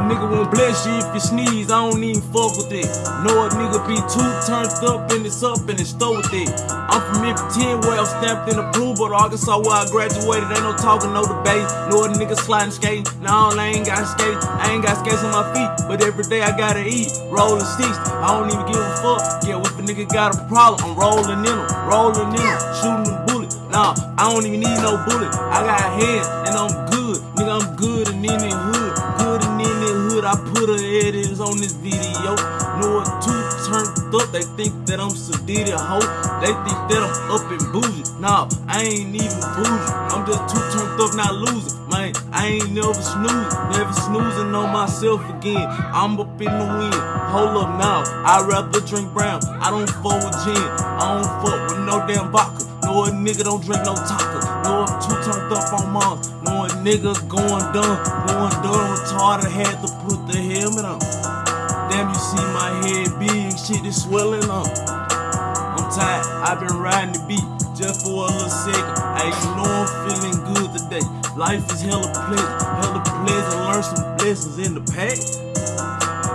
nigga won't bless you if you sneeze, I don't even fuck with it. Know a nigga be too turned up and it's up and it's stole with it. I'm from Memphis 10 where I'm stamped in the blue, but Arkansas where I graduated, ain't no talking, no debate. Know a nigga sliding skate, nah, I ain't got skates, I ain't got skates on my feet, but every day I gotta eat. Rolling 60, I don't even give a fuck. Yeah, if a nigga got a problem, I'm rolling in them, rolling in them, shooting them bullets. Nah, I don't even need no bullet. I got hands and I'm good, hood. I put a edits on this video. Know what too turned up, they think that I'm sedated, hoe. They think that I'm up and bougie. Nah, I ain't even bougie. I'm just too turned up, not losing. Man, I ain't never snoozing, never snoozing on myself again. I'm up in the wind. Hold up now, I'd rather drink brown. I don't fuck with gin. I don't fuck with no damn vodka. No a nigga don't drink no taco. No I'm too turned up on mom. No a nigga going dumb, going dumb retarded. Had to put the helmet on. Damn, you see my head big, shit is swelling up. I'm tired, I've been riding the beat just for a little second. Hey, you know I'm feeling good today. Life is hella pleasant, hella pleasant. Learn some blessings in the past.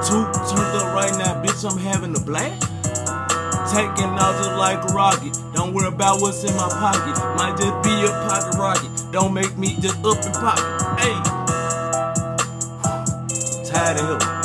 Two turned up right now, bitch. I'm having a blast. Taking out just like a rocket. Don't worry about what's in my pocket. Might just be a pocket rocket. Don't make me just up and pocket. Hey, tired of him.